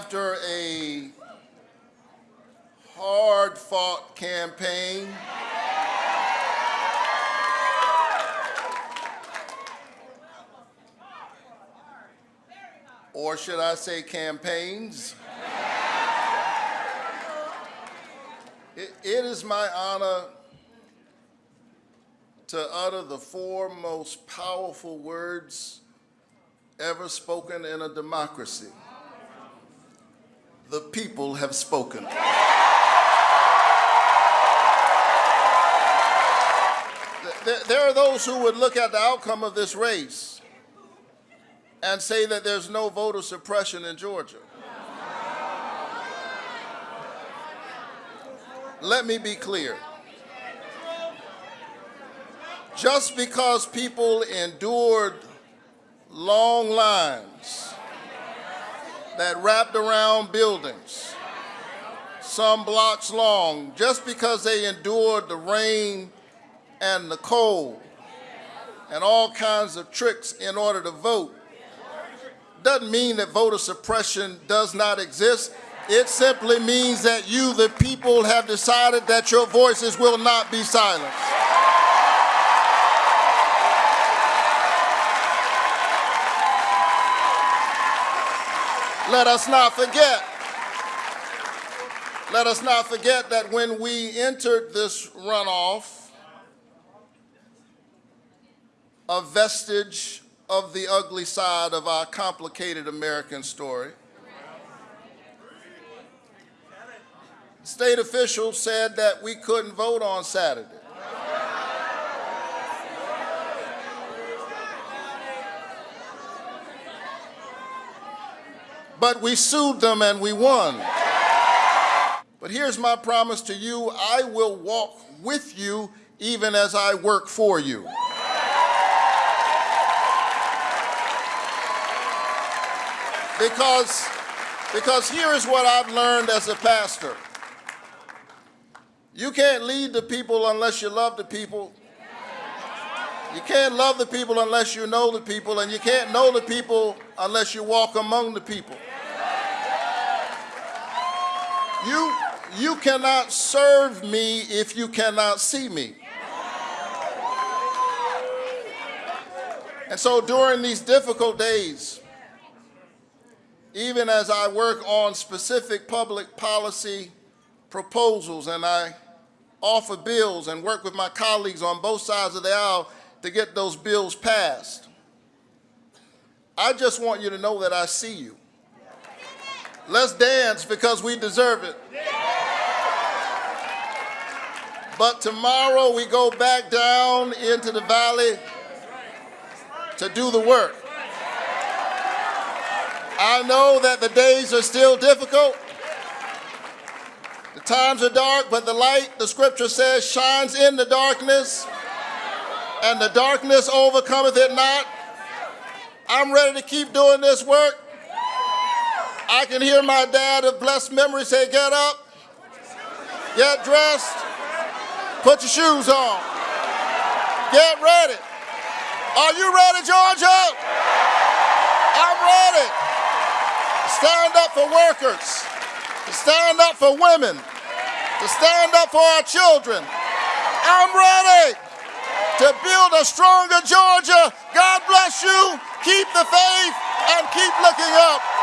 after a hard fought campaign, or should I say campaigns, it, it is my honor to utter the four most powerful words ever spoken in a democracy. The people have spoken. There- are those who would look at the outcome of this race and say that there's no voter suppression in Georgia. Let me be clear. Just because people endured long lines that wrapped around buildings, some blocks long, just because they endured the rain and the cold and all kinds of tricks in order to vote, doesn't mean that voter suppression does not exist. It simply means that you, the people, have decided that your voices will not be silenced. Let us not forget. Let us not forget that when we entered this runoff, a vestige of the ugly side of our complicated American story. State officials said that we couldn't vote on Saturday. But we sued them and we won. But here's my promise to you I will walk with you even as I work for you. Because, because here is what I've learned as a pastor. You can't lead the people unless you love the people. You can't love the people unless you know the people, and you can't know the people unless you walk among the people. You, you cannot serve me if you cannot see me. And so during these difficult days, even as I work on specific public policy proposals and I offer bills and work with my colleagues on both sides of the aisle to get those bills passed, I just want you to know that I see you. Let's dance because we deserve it. But tomorrow we go back down into the valley to do the work. I know that the days are still difficult. The times are dark, but the light, the scripture says, shines in the darkness, and the darkness overcometh it not. I'm ready to keep doing this work. I can hear my dad of blessed memory say, get up, get dressed, put your shoes on, get ready. Are you ready, Georgia? I'm ready. Stand up for workers, to stand up for women, to stand up for our children. I'm ready to build a stronger Georgia. God bless you. Keep the faith and keep looking up.